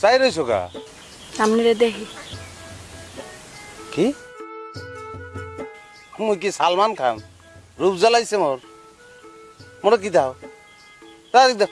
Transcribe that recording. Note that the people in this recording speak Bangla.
চাই রইছো কা সামনে দেখি। কি? মুই কি সালমান খান? রূপ জ্বালাইছে মোর। মোর কি দাও? তার দাও